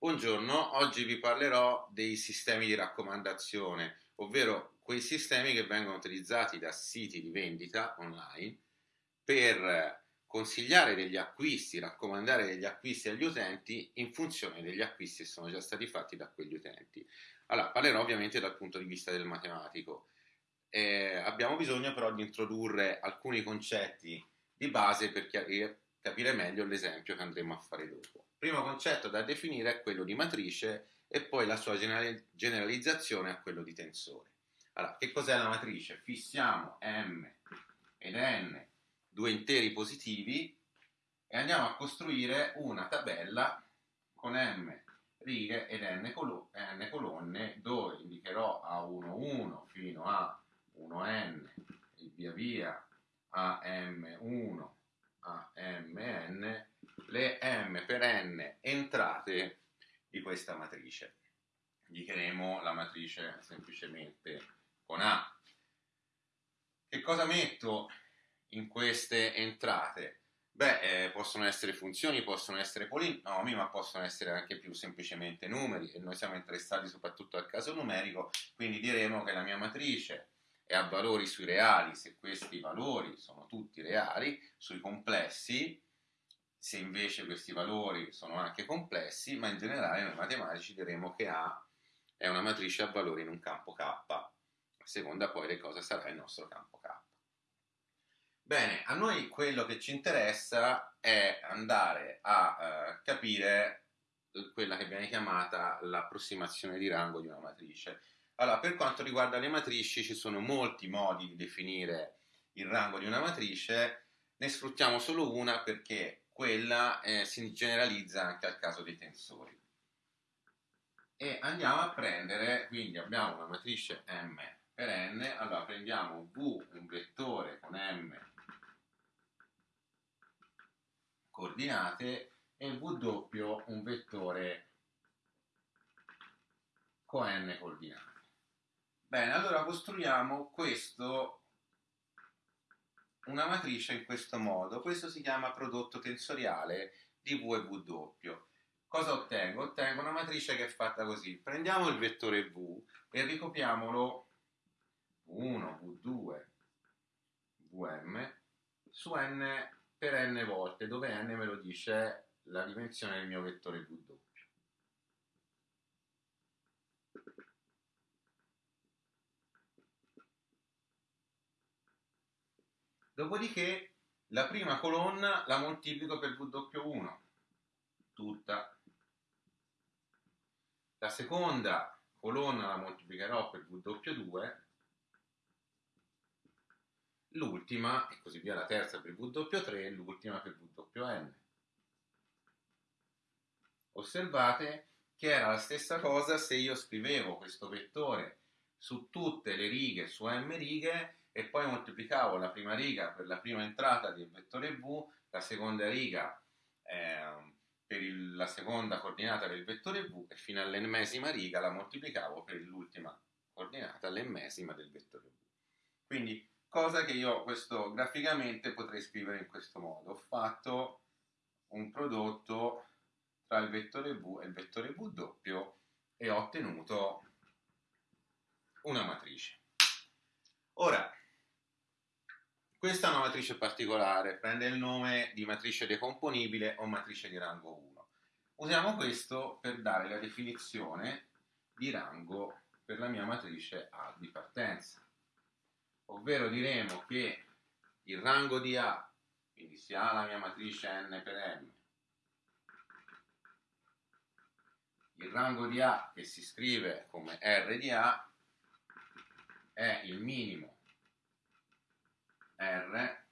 Buongiorno, oggi vi parlerò dei sistemi di raccomandazione, ovvero quei sistemi che vengono utilizzati da siti di vendita online per consigliare degli acquisti, raccomandare degli acquisti agli utenti in funzione degli acquisti che sono già stati fatti da quegli utenti. Allora, parlerò ovviamente dal punto di vista del matematico. Eh, abbiamo bisogno però di introdurre alcuni concetti di base per capire meglio l'esempio che andremo a fare dopo. Primo concetto da definire è quello di matrice e poi la sua generalizzazione a quello di tensore. Allora, che cos'è la matrice? Fissiamo m ed n, due interi positivi, e andiamo a costruire una tabella con m righe ed n, colo- n colonne dove indicherò A1, 1 fino a 1n e via via a m1 a mn le m per n entrate di questa matrice. Indicheremo la matrice semplicemente con A. Che cosa metto in queste entrate? Beh, eh, possono essere funzioni, possono essere polinomi, ma possono essere anche più semplicemente numeri e noi siamo interessati soprattutto al caso numerico, quindi diremo che la mia matrice è a valori sui reali se questi valori sono tutti reali, sui complessi se invece questi valori sono anche complessi, ma in generale noi matematici diremo che A è una matrice a valori in un campo K, a seconda poi di cosa sarà il nostro campo K. Bene, a noi quello che ci interessa è andare a eh, capire quella che viene chiamata l'approssimazione di rango di una matrice. Allora, per quanto riguarda le matrici, ci sono molti modi di definire il rango di una matrice, ne sfruttiamo solo una perché quella eh, si generalizza anche al caso dei tensori. E andiamo a prendere, quindi abbiamo una matrice M per n, allora prendiamo V, un vettore con M coordinate, e W, un vettore con n coordinate. Bene, allora costruiamo questo una matrice in questo modo. Questo si chiama prodotto tensoriale di V e W. Cosa ottengo? Ottengo una matrice che è fatta così. Prendiamo il vettore V e ricopiamolo V1, V2, Vm su n per n volte, dove n me lo dice la dimensione del mio vettore W. Dopodiché la prima colonna la moltiplico per W1, tutta. La seconda colonna la moltiplicherò per W2, l'ultima, e così via la terza per W3 e l'ultima per WN. Osservate che era la stessa cosa se io scrivevo questo vettore su tutte le righe, su m righe, e poi moltiplicavo la prima riga per la prima entrata del vettore V, la seconda riga eh, per il, la seconda coordinata del vettore V e fino all'ennesima riga la moltiplicavo per l'ultima coordinata, l'ennesima del vettore V. Quindi cosa che io questo graficamente potrei scrivere in questo modo. Ho fatto un prodotto tra il vettore V e il vettore W e ho ottenuto una matrice. Ora, questa è una matrice particolare, prende il nome di matrice decomponibile o matrice di rango 1. Usiamo questo per dare la definizione di rango per la mia matrice A di partenza. Ovvero diremo che il rango di A, quindi si ha la mia matrice n per m, il rango di A che si scrive come R di A è il minimo R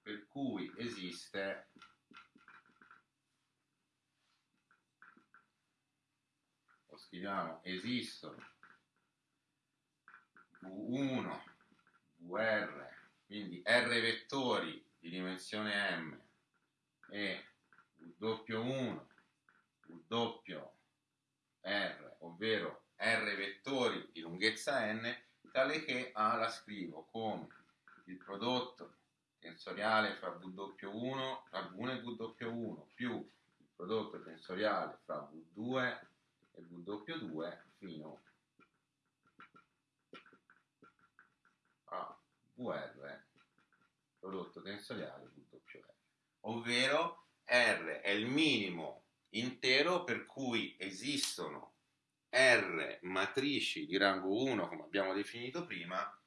per cui esiste lo scriviamo esistono V1 VR quindi R vettori di dimensione M e W1 W R ovvero R vettori di lunghezza n tale che A la scrivo come il prodotto tensoriale fra W1, tra V1 e W1 più prodotto tensoriale fra V2 e W2 fino a VR prodotto tensoriale WR, ovvero R è il minimo intero per cui esistono R matrici di rango 1, come abbiamo definito prima,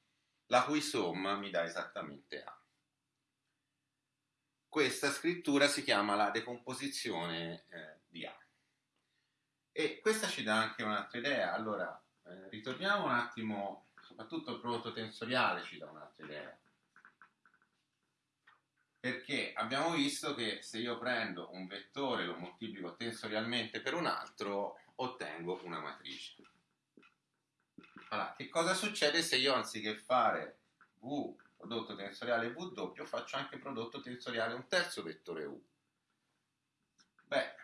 la cui somma mi dà esattamente A. Questa scrittura si chiama la decomposizione eh, di A. E questa ci dà anche un'altra idea. Allora, eh, ritorniamo un attimo, soprattutto il prodotto tensoriale ci dà un'altra idea. Perché abbiamo visto che se io prendo un vettore e lo moltiplico tensorialmente per un altro, ottengo una matrice. Allora, che cosa succede se io anziché fare V prodotto tensoriale V doppio faccio anche prodotto tensoriale un terzo vettore U? Beh,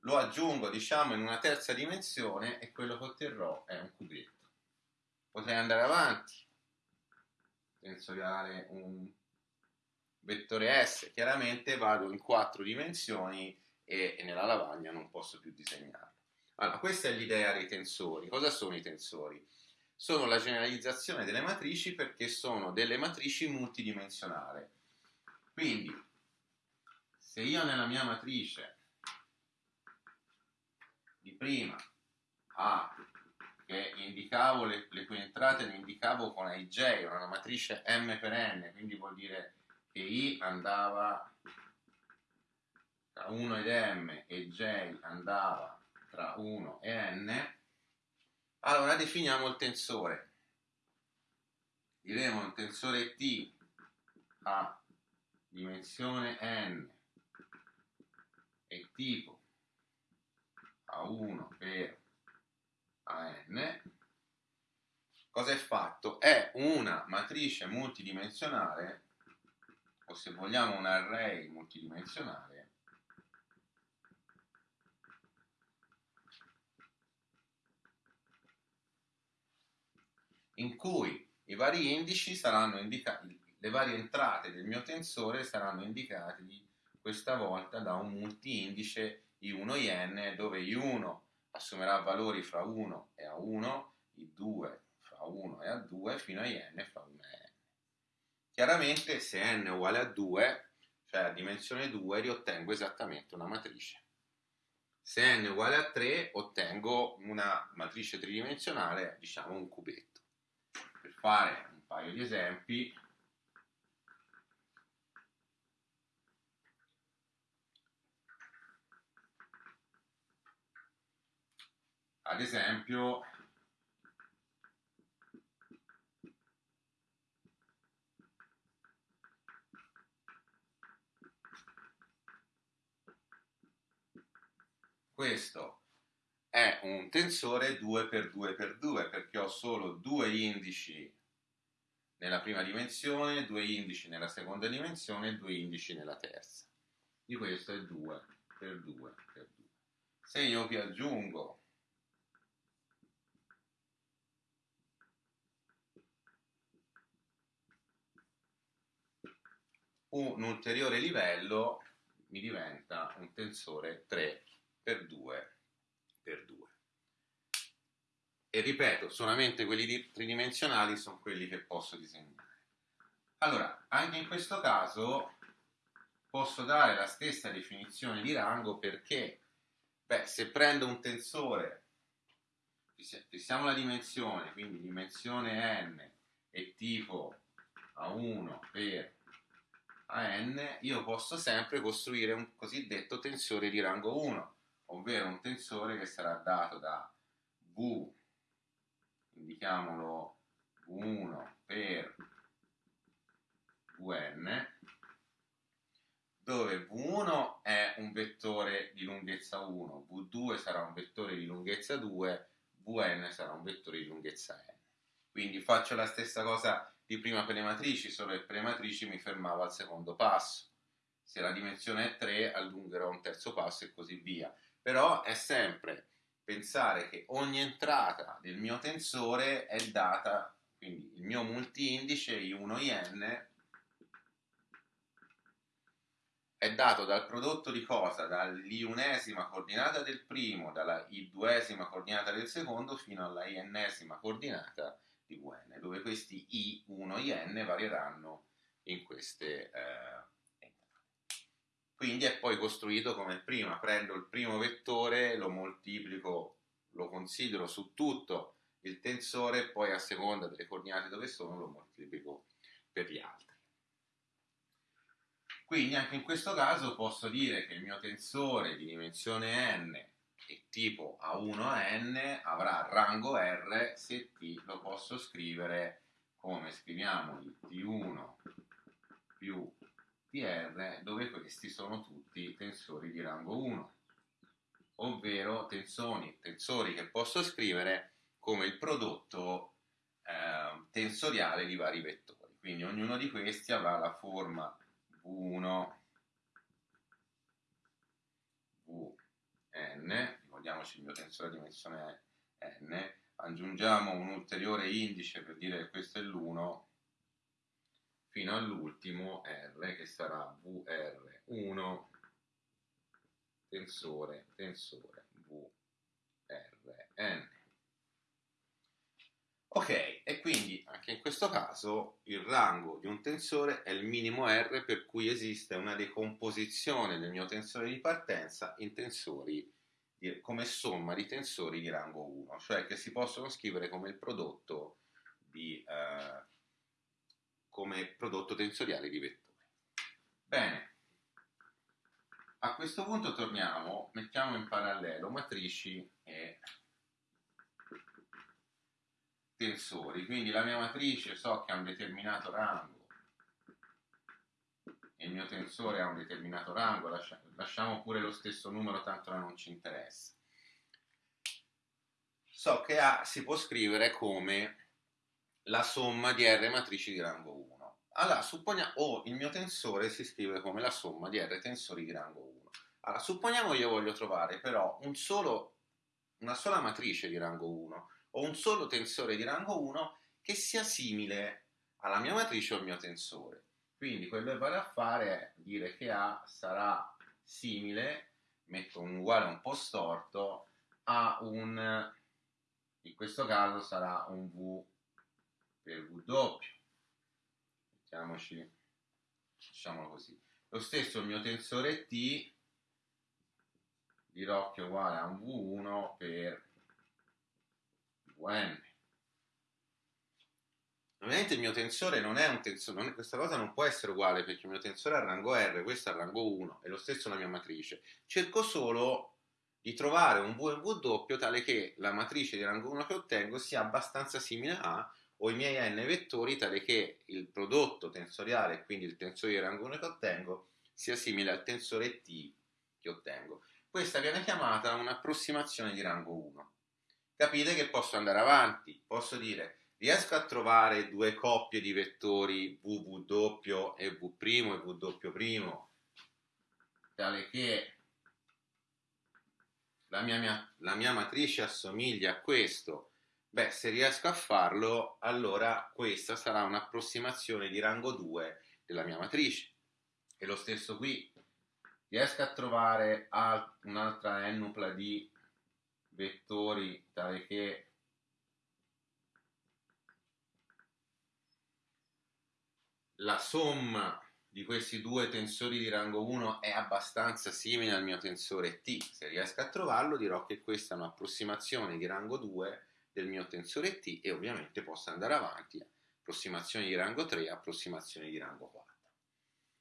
lo aggiungo diciamo in una terza dimensione e quello che otterrò è un cubetto. Potrei andare avanti, tensoriale un vettore S, chiaramente vado in quattro dimensioni e, e nella lavagna non posso più disegnarlo. Allora, questa è l'idea dei tensori. Cosa sono i tensori? Sono la generalizzazione delle matrici perché sono delle matrici multidimensionali. Quindi, se io nella mia matrice di prima A, che indicavo le, le cui entrate le indicavo con IJ, una matrice M per N, quindi vuol dire che I andava tra 1 ed M e J andava tra 1 e N, allora definiamo il tensore. Diremo il tensore T a dimensione N e tipo A1 per AN. Cosa è fatto? È una matrice multidimensionale, o se vogliamo un array multidimensionale, in cui i vari indici saranno indicati, le varie entrate del mio tensore saranno indicati questa volta da un multi-indice I1 IN dove I1 assumerà valori fra 1 e A1, I2 fra 1 e A2 fino a IN fra 1 e N. Chiaramente se N è uguale a 2, cioè a dimensione 2, riottengo esattamente una matrice. Se n è uguale a 3 ottengo una matrice tridimensionale, diciamo un cubetto fare un paio di esempi. Ad esempio questo è un tensore 2x2x2 perché ho solo due indici nella prima dimensione, due indici nella seconda dimensione e due indici nella terza. Di questo è 2 per 2 per 2. Se io vi aggiungo un ulteriore livello mi diventa un tensore 3 per 2 per 2. E ripeto, solamente quelli tridimensionali sono quelli che posso disegnare. Allora, anche in questo caso posso dare la stessa definizione di rango perché, beh, se prendo un tensore, fissiamo la dimensione, quindi dimensione n è tipo A1 per AN, io posso sempre costruire un cosiddetto tensore di rango 1 ovvero un tensore che sarà dato da V, indichiamolo V1 per Vn, dove V1 è un vettore di lunghezza 1, V2 sarà un vettore di lunghezza 2, Vn sarà un vettore di lunghezza n. Quindi faccio la stessa cosa di prima per le matrici, solo che per le matrici mi fermavo al secondo passo. Se la dimensione è 3, allungherò un terzo passo e così via però è sempre pensare che ogni entrata del mio tensore è data, quindi il mio multi-indice I1IN è dato dal prodotto di cosa? Dall'iunesima coordinata del primo, dalla i-duesima coordinata del secondo fino alla i-ennesima coordinata di Vn, dove questi i1, in varieranno in queste eh, quindi è poi costruito come prima, prendo il primo vettore, lo moltiplico, lo considero su tutto il tensore poi a seconda delle coordinate dove sono lo moltiplico per gli altri. Quindi anche in questo caso posso dire che il mio tensore di dimensione n e tipo A1 a n avrà rango R se T lo posso scrivere come scriviamo il T1 più TR dove questi sono tutti tensori di rango 1 ovvero tensori, tensori che posso scrivere come il prodotto eh, tensoriale di vari vettori. Quindi ognuno di questi avrà la forma V1 Vn, ricordiamoci il mio tensore di dimensione n, aggiungiamo un ulteriore indice per dire che questo è l'1 fino all'ultimo R che sarà VR1 tensore tensore VRN. Ok, e quindi anche in questo caso il rango di un tensore è il minimo R per cui esiste una decomposizione del mio tensore di partenza in tensori di, come somma di tensori di rango 1, cioè che si possono scrivere come il prodotto, di, eh, come prodotto tensoriale di vettori. Bene, a questo punto torniamo, mettiamo in parallelo matrici e tensori, quindi la mia matrice so che ha un determinato rango e il mio tensore ha un determinato rango, lasciamo pure lo stesso numero tanto non ci interessa. So che A si può scrivere come la somma di R matrici di rango 1. Allora, supponiamo, o il mio tensore si scrive come la somma di R tensori di rango 1. Allora, supponiamo io voglio trovare però un solo, una sola matrice di rango 1 ho un solo tensore di rango 1 che sia simile alla mia matrice o al mio tensore. Quindi quello che vado a fare è dire che A sarà simile, metto un uguale un po' storto, a un, in questo caso sarà un V per doppio. Mettiamoci, facciamolo così. Lo stesso il mio tensore T dirò che è uguale a un V1 per Vn. Ovviamente il mio tensore non è un tensore, è, questa cosa non può essere uguale perché il mio tensore ha rango R, questo ha rango 1, è lo stesso la mia matrice. Cerco solo di trovare un V e doppio tale che la matrice di rango 1 che ottengo sia abbastanza simile a o i miei n vettori tale che il prodotto tensoriale, quindi il tensore di rango 1 che ottengo, sia simile al tensore T che ottengo. Questa viene chiamata un'approssimazione di rango 1 capite che posso andare avanti, posso dire riesco a trovare due coppie di vettori VW e V' e W', tale che la mia, la mia matrice assomiglia a questo, beh, se riesco a farlo, allora questa sarà un'approssimazione di rango 2 della mia matrice. E lo stesso qui, riesco a trovare un'altra ennupla di vettori tale che la somma di questi due tensori di rango 1 è abbastanza simile al mio tensore T. Se riesco a trovarlo dirò che questa è un'approssimazione di rango 2 del mio tensore T e ovviamente posso andare avanti approssimazioni di rango 3 approssimazioni di rango 4.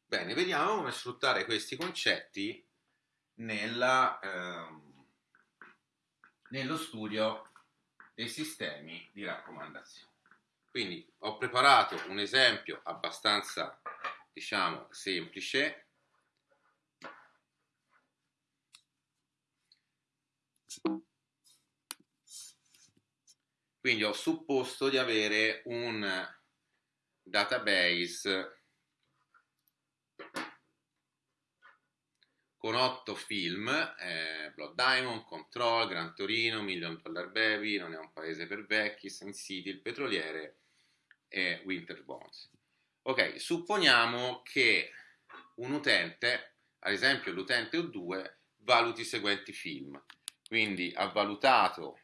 Bene, vediamo come sfruttare questi concetti nella... Ehm, nello studio dei sistemi di raccomandazione. Quindi ho preparato un esempio abbastanza, diciamo, semplice. Quindi ho supposto di avere un database con otto film, eh, Blood Diamond, Control, Gran Torino, Million Dollar Baby, Non è un paese per vecchi, Sin City, Il Petroliere e Winter Bones. Ok, supponiamo che un utente ad esempio l'utente O2 valuti i seguenti film. Quindi ha valutato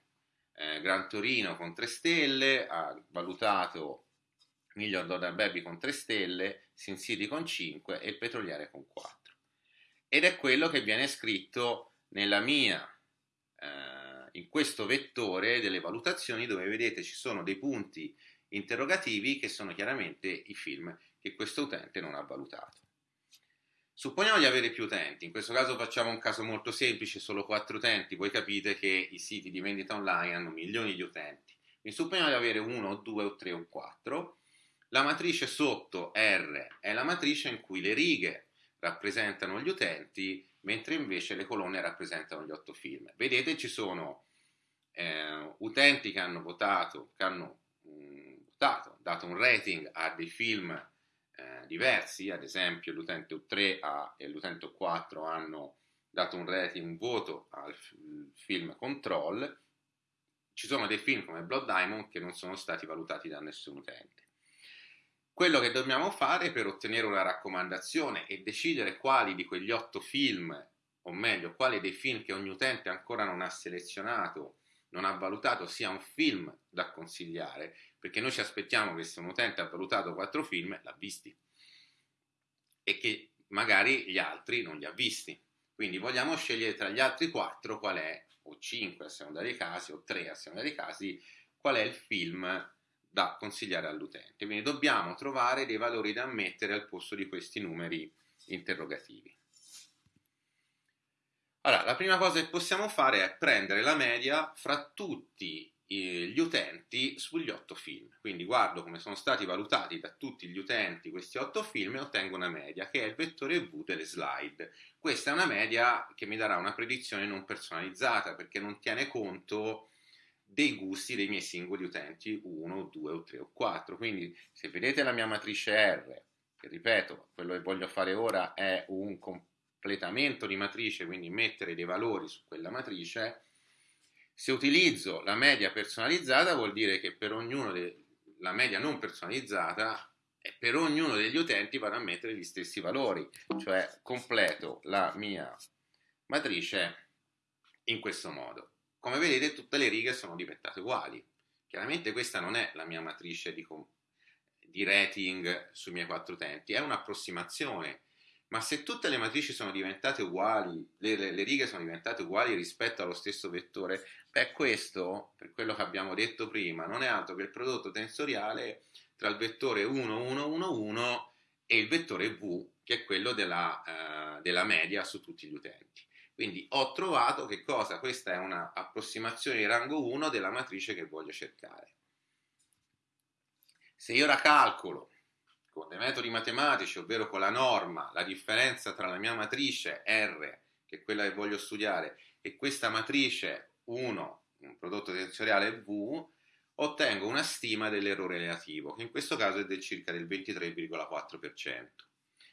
eh, Gran Torino con 3 stelle, ha valutato Miglior Dollar Baby con 3 stelle, Sin City con 5 e Petroliere con 4. Ed è quello che viene scritto nella mia, eh, in questo vettore delle valutazioni dove vedete ci sono dei punti interrogativi che sono chiaramente i film che questo utente non ha valutato. Supponiamo di avere più utenti, in questo caso facciamo un caso molto semplice, solo 4 utenti, voi capite che i siti di vendita online hanno milioni di utenti. Quindi supponiamo di avere 1, 2 o 3 o 4. La matrice sotto R è la matrice in cui le righe rappresentano gli utenti, mentre invece le colonne rappresentano gli 8 film. Vedete ci sono eh, utenti che hanno votato, che hanno mh, mm, votato, dato un rating a dei film eh, diversi, ad esempio l'utente U3 ha, e l'utente U4 hanno dato un rating, un voto al film Control, ci sono dei film come Blood Diamond che non sono stati valutati da nessun utente. Quello che dobbiamo fare per ottenere una raccomandazione e decidere quali di quegli otto film, o meglio, quali dei film che ogni utente ancora non ha selezionato, non ha valutato, sia un film da consigliare, perché noi ci aspettiamo che se un utente ha valutato quattro film, l'ha visti e che magari gli altri non li ha visti. Quindi vogliamo scegliere tra gli altri quattro qual è, o cinque a seconda dei casi, o tre a seconda dei casi, qual è il film da consigliare all'utente. Quindi dobbiamo trovare dei valori da mettere al posto di questi numeri interrogativi. Allora, la prima cosa che possiamo fare è prendere la media fra tutti gli utenti sugli otto film. Quindi guardo come sono stati valutati da tutti gli utenti questi otto film e ottengo una media che è il vettore V delle slide. Questa è una media che mi darà una predizione non personalizzata perché non tiene conto dei gusti dei miei singoli utenti 1, 2 o 3 o 4. Quindi se vedete la mia matrice R, che ripeto, quello che voglio fare ora è un completamento di matrice, quindi mettere dei valori su quella matrice, se utilizzo la media personalizzata vuol dire che per ognuno de- la media non personalizzata per ognuno degli utenti vado a mettere gli stessi valori, cioè completo la mia matrice in questo modo. Come vedete tutte le righe sono diventate uguali. Chiaramente questa non è la mia matrice di, di rating sui miei quattro utenti, è un'approssimazione ma se tutte le matrici sono diventate uguali, le, le, le, righe sono diventate uguali rispetto allo stesso vettore, beh questo, per quello che abbiamo detto prima, non è altro che il prodotto tensoriale tra il vettore 1, 1, 1, 1 e il vettore V, che è quello della, uh, della media su tutti gli utenti. Quindi ho trovato che cosa? Questa è un'approssimazione di rango 1 della matrice che voglio cercare. Se io ora calcolo con dei metodi matematici, ovvero con la norma, la differenza tra la mia matrice R, che è quella che voglio studiare, e questa matrice 1, un prodotto tensoriale V, ottengo una stima dell'errore relativo, che in questo caso è del circa del 23,4%.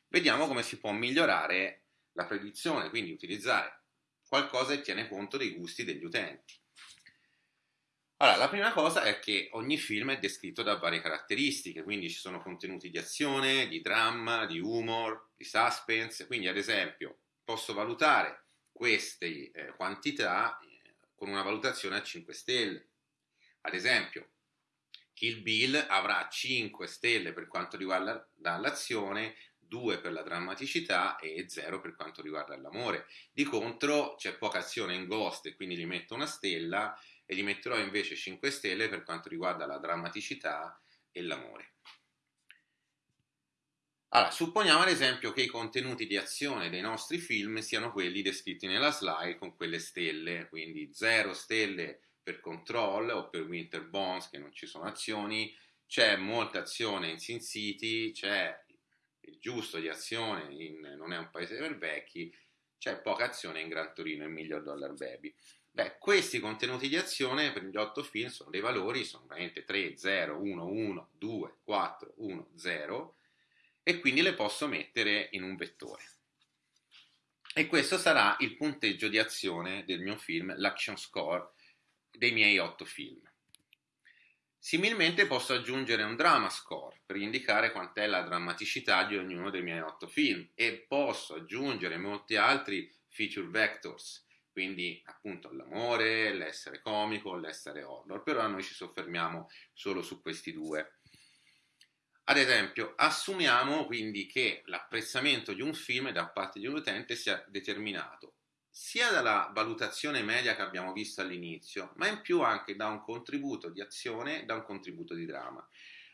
Vediamo come si può migliorare la predizione, quindi utilizzare qualcosa che tiene conto dei gusti degli utenti. Allora, la prima cosa è che ogni film è descritto da varie caratteristiche, quindi ci sono contenuti di azione, di dramma, di humor, di suspense, quindi ad esempio posso valutare queste eh, quantità eh, con una valutazione a 5 stelle. Ad esempio, Kill Bill avrà 5 stelle per quanto riguarda l'azione, 2 per la drammaticità e 0 per quanto riguarda l'amore. Di contro c'è poca azione in Ghost e quindi gli metto una stella e gli metterò invece 5 stelle per quanto riguarda la drammaticità e l'amore. Allora, supponiamo ad esempio che i contenuti di azione dei nostri film siano quelli descritti nella slide con quelle stelle, quindi 0 stelle per Control o per Winter Bones che non ci sono azioni, c'è molta azione in Sin City, c'è il giusto di azione in Non è un paese per vecchi, c'è poca azione in Gran Torino e Miglior Dollar Baby. Beh, questi contenuti di azione per gli 8 film sono dei valori, sono veramente 3, 0, 1, 1, 2, 4, 1, 0 e quindi le posso mettere in un vettore. E questo sarà il punteggio di azione del mio film, l'action score dei miei 8 film. Similmente posso aggiungere un drama score per indicare quant'è la drammaticità di ognuno dei miei otto film e posso aggiungere molti altri feature vectors, quindi appunto l'amore, l'essere comico, l'essere horror, però noi ci soffermiamo solo su questi due. Ad esempio, assumiamo quindi che l'apprezzamento di un film da parte di un utente sia determinato sia dalla valutazione media che abbiamo visto all'inizio, ma in più anche da un contributo di azione e da un contributo di dramma.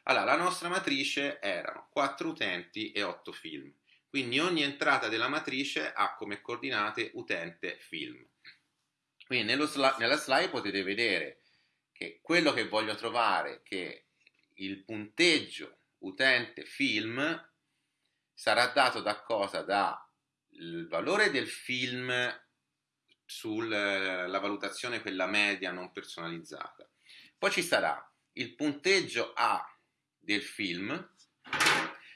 Allora, la nostra matrice erano 4 utenti e 8 film, quindi ogni entrata della matrice ha come coordinate utente film. Quindi sli- nella slide potete vedere che quello che voglio trovare, che il punteggio utente film sarà dato da cosa? Da il valore del film sulla valutazione quella media non personalizzata. Poi ci sarà il punteggio A del film,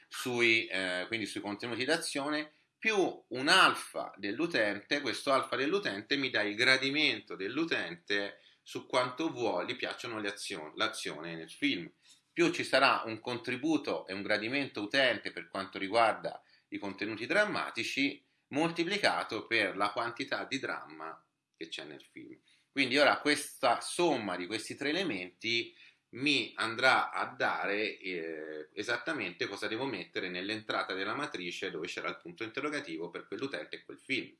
sui, eh, quindi sui contenuti d'azione, più un alfa dell'utente, questo alfa dell'utente mi dà il gradimento dell'utente su quanto vuole, gli piacciono le azioni, l'azione nel film. Più ci sarà un contributo e un gradimento utente per quanto riguarda i contenuti drammatici moltiplicato per la quantità di dramma che c'è nel film. Quindi ora questa somma di questi tre elementi mi andrà a dare eh, esattamente cosa devo mettere nell'entrata della matrice dove c'era il punto interrogativo per quell'utente e quel film.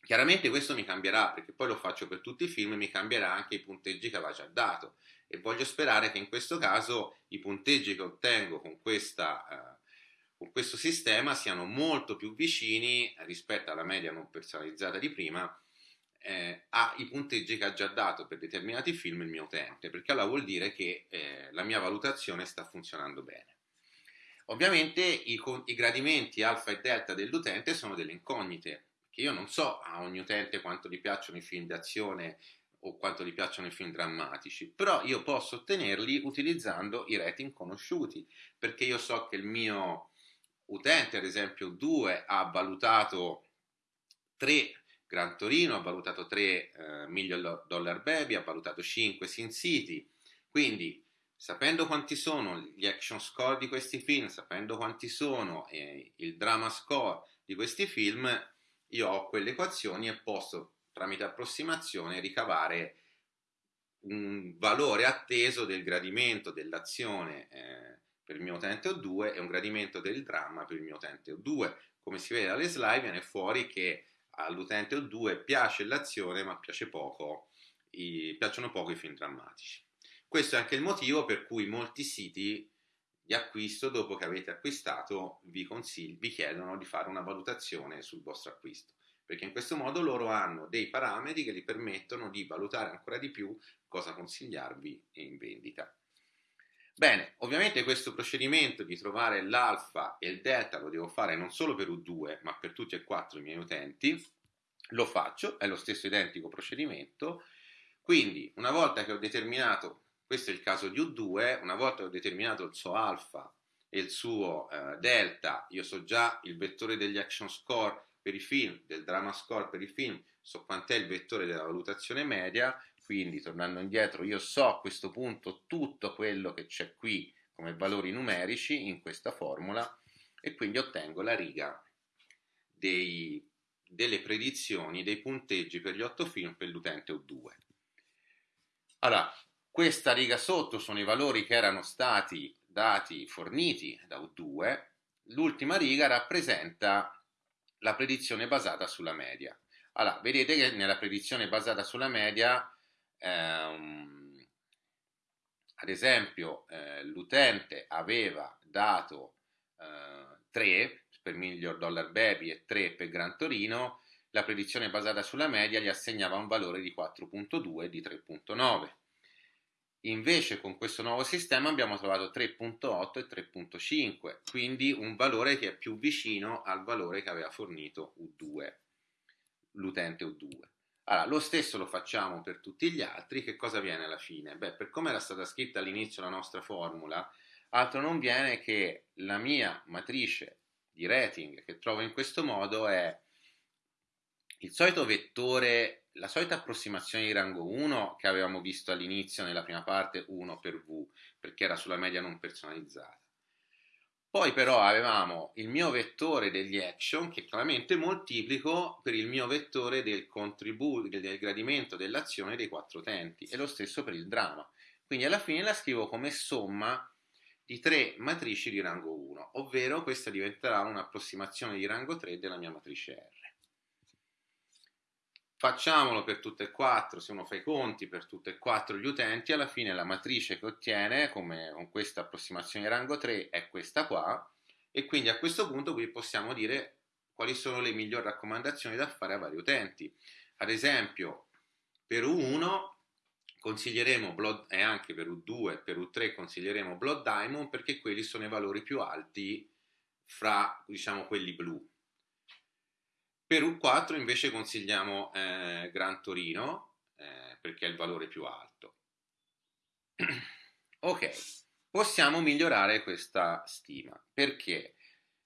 Chiaramente questo mi cambierà perché poi lo faccio per tutti i film, mi cambierà anche i punteggi che aveva già dato e voglio sperare che in questo caso i punteggi che ottengo con questa eh, con questo sistema siano molto più vicini rispetto alla media non personalizzata di prima eh, ai punteggi che ha già dato per determinati film il mio utente, perché allora vuol dire che eh, la mia valutazione sta funzionando bene. Ovviamente i, i, gradimenti alfa e delta dell'utente sono delle incognite, che io non so a ogni utente quanto gli piacciono i film d'azione o quanto gli piacciono i film drammatici, però io posso ottenerli utilizzando i rating conosciuti, perché io so che il mio utente, ad esempio 2, ha valutato 3 Gran Torino, ha valutato 3 eh, Million Dollar Baby, ha valutato 5 Sin City, quindi sapendo quanti sono gli action score di questi film, sapendo quanti sono eh, il drama score di questi film, io ho quelle equazioni e posso tramite approssimazione ricavare un valore atteso del gradimento dell'azione eh, per il mio utente O2 e un gradimento del dramma per il mio utente O2. Come si vede dalle slide viene fuori che all'utente O2 piace l'azione ma piace poco i, piacciono poco i film drammatici. Questo è anche il motivo per cui molti siti di acquisto, dopo che avete acquistato, vi, vi chiedono di fare una valutazione sul vostro acquisto, perché in questo modo loro hanno dei parametri che gli permettono di valutare ancora di più cosa consigliarvi in vendita. Bene, ovviamente questo procedimento di trovare l'alfa e il delta lo devo fare non solo per U2, ma per tutti e quattro i miei utenti. Lo faccio, è lo stesso identico procedimento. Quindi, una volta che ho determinato, questo è il caso di U2, una volta che ho determinato il suo alfa e il suo eh, delta, io so già il vettore degli action score per i film, del drama score per i film, so quant'è il vettore della valutazione media, quindi, tornando indietro, io so a questo punto tutto quello che c'è qui come valori numerici in questa formula e quindi ottengo la riga dei, delle predizioni dei punteggi per gli 8 film per l'utente U2. Allora, questa riga sotto sono i valori che erano stati dati, forniti da U2, l'ultima riga rappresenta la predizione basata sulla media. Allora, vedete che nella predizione basata sulla media ehm, ad esempio eh, l'utente aveva dato eh, 3 per Miglior Dollar Baby e 3 per Gran Torino, la predizione basata sulla media gli assegnava un valore di 4.2 e di 3.9. Invece con questo nuovo sistema abbiamo trovato 3.8 e 3.5, quindi un valore che è più vicino al valore che aveva fornito U2, l'utente U2. Allora, lo stesso lo facciamo per tutti gli altri, che cosa viene alla fine? Beh, per come era stata scritta all'inizio la nostra formula, altro non viene che la mia matrice di rating che trovo in questo modo è il solito vettore, la solita approssimazione di rango 1 che avevamo visto all'inizio nella prima parte 1 per V, perché era sulla media non personalizzata. Poi però avevamo il mio vettore degli action che chiaramente moltiplico per il mio vettore del contributo, del gradimento dell'azione dei quattro utenti e lo stesso per il dramma. Quindi alla fine la scrivo come somma di tre matrici di rango 1, ovvero questa diventerà un'approssimazione di rango 3 della mia matrice R. Facciamolo per tutte e quattro, se uno fa i conti per tutte e quattro gli utenti, alla fine la matrice che ottiene come, con questa approssimazione rango 3 è questa qua e quindi a questo punto qui possiamo dire quali sono le migliori raccomandazioni da fare a vari utenti. Ad esempio per U1 consiglieremo Blood, e anche per U2 e per U3 consiglieremo Blood Diamond perché quelli sono i valori più alti fra diciamo quelli blu per U4 invece consigliamo eh, Gran Torino eh, perché è il valore più alto. ok, possiamo migliorare questa stima perché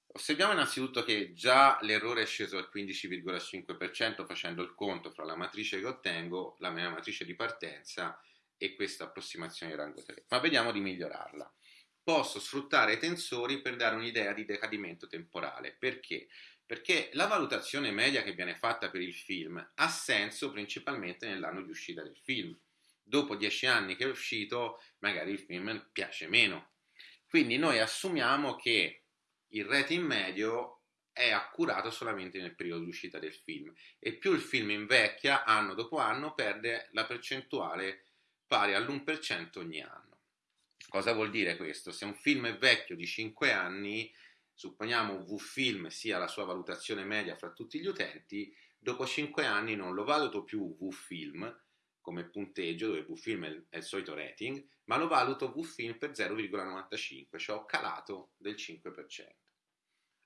osserviamo innanzitutto che già l'errore è sceso al 15,5% facendo il conto fra la matrice che ottengo, la mia matrice di partenza e questa approssimazione di rango 3, ma vediamo di migliorarla. Posso sfruttare i tensori per dare un'idea di decadimento temporale, perché? Perché la valutazione media che viene fatta per il film ha senso principalmente nell'anno di uscita del film. Dopo dieci anni che è uscito, magari il film piace meno. Quindi noi assumiamo che il rating medio è accurato solamente nel periodo di uscita del film e più il film invecchia anno dopo anno perde la percentuale pari all'1% ogni anno. Cosa vuol dire questo? Se un film è vecchio di 5 anni, supponiamo V-Film sia la sua valutazione media fra tutti gli utenti, dopo 5 anni non lo valuto più V-Film come punteggio, dove V-Film è il solito rating, ma lo valuto V-Film per 0,95, cioè ho calato del 5%.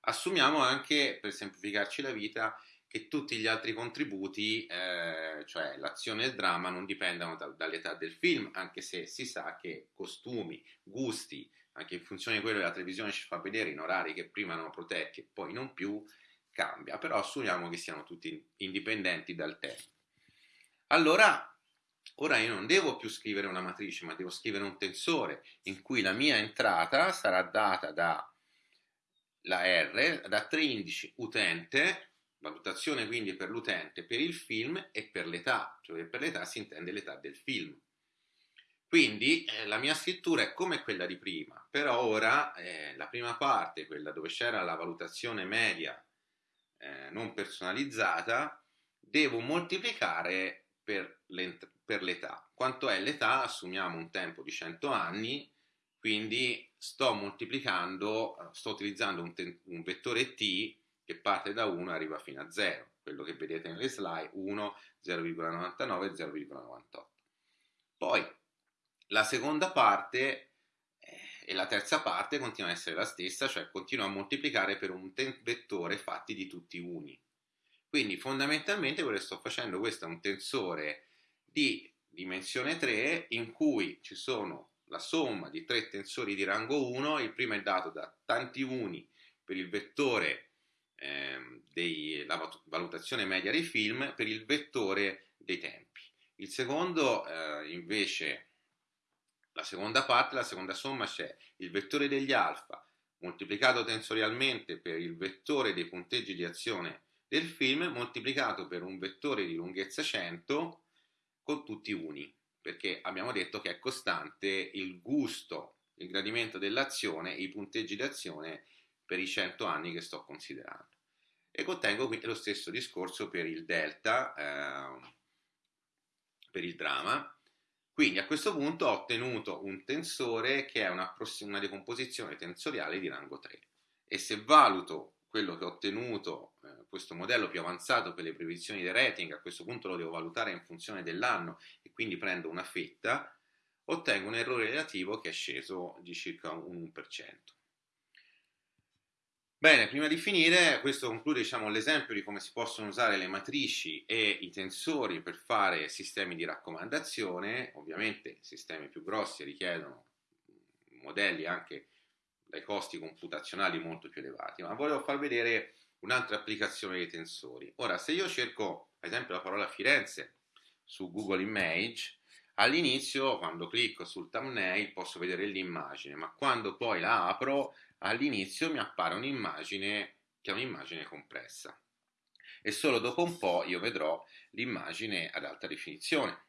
Assumiamo anche, per semplificarci la vita, che tutti gli altri contributi, eh, cioè l'azione e il dramma, non dipendano da, dall'età del film, anche se si sa che costumi, gusti, anche in funzione di quello che la televisione ci fa vedere in orari che prima erano protetti e poi non più, cambia, però assumiamo che siano tutti indipendenti dal tempo. Allora, ora io non devo più scrivere una matrice, ma devo scrivere un tensore in cui la mia entrata sarà data da la R, da tre indici utente, valutazione quindi per l'utente, per il film e per l'età, cioè per l'età si intende l'età del film. Quindi eh, la mia scrittura è come quella di prima, però ora eh, la prima parte, quella dove c'era la valutazione media eh, non personalizzata, devo moltiplicare per, per l'età. Quanto è l'età? Assumiamo un tempo di 100 anni, quindi sto moltiplicando, sto utilizzando un, un vettore t che parte da 1 e arriva fino a 0, quello che vedete nelle slide, 1, 0,99 0,98. Poi la seconda parte eh, e la terza parte continua a essere la stessa, cioè continua a moltiplicare per un vettore fatti di tutti uni. Quindi fondamentalmente quello che sto facendo, questo è un tensore di dimensione 3 in cui ci sono la somma di tre tensori di rango 1, il primo è dato da tanti uni per il vettore eh, della valutazione media dei film, per il vettore dei tempi. Il secondo eh, invece la seconda parte, la seconda somma c'è il vettore degli alfa moltiplicato tensorialmente per il vettore dei punteggi di azione del film moltiplicato per un vettore di lunghezza 100 con tutti uni, perché abbiamo detto che è costante il gusto, il gradimento dell'azione i punteggi di azione per i 100 anni che sto considerando. E contengo quindi lo stesso discorso per il delta, eh, per il dramma, quindi a questo punto ho ottenuto un tensore che è una, una decomposizione tensoriale di rango 3 e se valuto quello che ho ottenuto, eh, questo modello più avanzato per le previsioni del rating, a questo punto lo devo valutare in funzione dell'anno e quindi prendo una fetta, ottengo un errore relativo che è sceso di circa un 1%. Bene, prima di finire, questo conclude diciamo, l'esempio di come si possono usare le matrici e i tensori per fare sistemi di raccomandazione. Ovviamente sistemi più grossi richiedono modelli anche dai costi computazionali molto più elevati, ma volevo far vedere un'altra applicazione dei tensori. Ora, se io cerco, ad esempio, la parola Firenze su Google Image, all'inizio, quando clicco sul thumbnail, posso vedere l'immagine, ma quando poi la apro, all'inizio mi appare un'immagine che è un'immagine compressa. E solo dopo un po' io vedrò l'immagine ad alta definizione.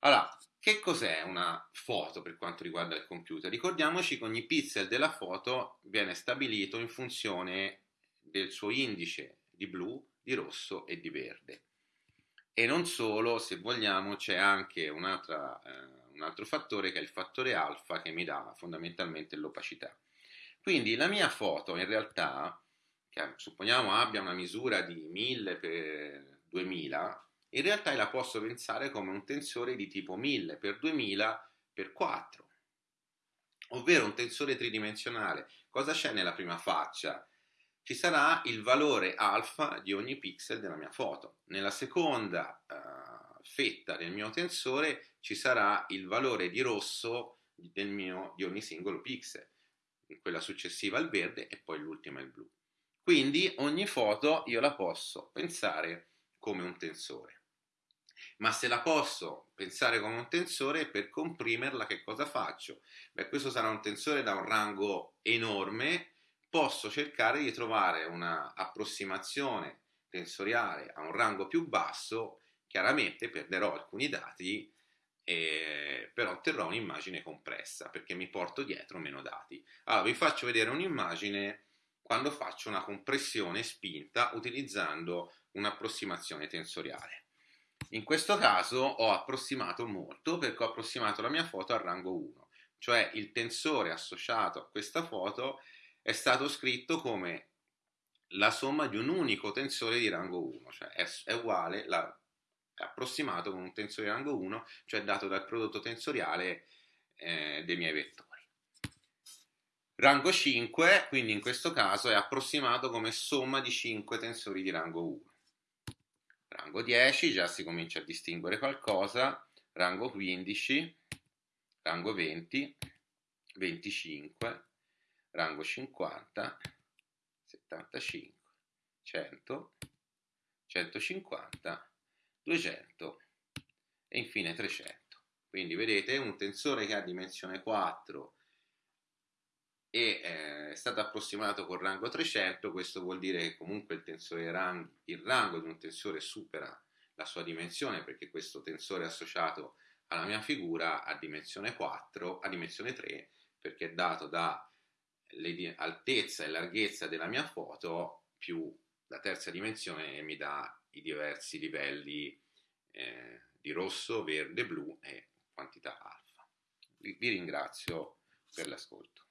Allora, che cos'è una foto per quanto riguarda il computer? Ricordiamoci che ogni pixel della foto viene stabilito in funzione del suo indice di blu, di rosso e di verde. E non solo, se vogliamo, c'è anche eh, un altro fattore che è il fattore alfa che mi dà fondamentalmente l'opacità. Quindi la mia foto in realtà, che supponiamo abbia una misura di 1000 x 2000, in realtà la posso pensare come un tensore di tipo 1000 x 2000 x 4, ovvero un tensore tridimensionale. Cosa c'è nella prima faccia? Ci sarà il valore alfa di ogni pixel della mia foto. Nella seconda uh, fetta del mio tensore ci sarà il valore di rosso mio, di ogni singolo pixel, quella successiva il verde e poi l'ultima il blu. Quindi ogni foto io la posso pensare come un tensore ma se la posso pensare come un tensore, per comprimerla che cosa faccio? Beh, questo sarà un tensore da un rango enorme, posso cercare di trovare un'approssimazione tensoriale a un rango più basso, chiaramente perderò alcuni dati, eh, però otterrò un'immagine compressa perché mi porto dietro meno dati. Allora vi faccio vedere un'immagine quando faccio una compressione spinta utilizzando un'approssimazione tensoriale. In questo caso ho approssimato molto perché ho approssimato la mia foto al rango 1, cioè il tensore associato a questa foto è stato scritto come la somma di un unico tensore di rango 1, cioè è, è uguale, la, è approssimato con un tensore di rango 1, cioè dato dal prodotto tensoriale eh, dei miei vettori. Rango 5, quindi in questo caso è approssimato come somma di 5 tensori di rango 1 rango 10 già si comincia a distinguere qualcosa, rango 15, rango 20, 25, rango 50, 75, 100, 150, 200 e infine 300. Quindi vedete un tensore che ha dimensione 4 e eh, è stato approssimato col rango 300, questo vuol dire che comunque il, tensore rang, il rango di un tensore supera la sua dimensione perché questo tensore associato alla mia figura ha dimensione 4, ha dimensione 3 perché è dato da altezza e larghezza della mia foto più la terza dimensione mi dà i diversi livelli eh, di rosso, verde, blu e quantità alfa. Vi ringrazio per l'ascolto.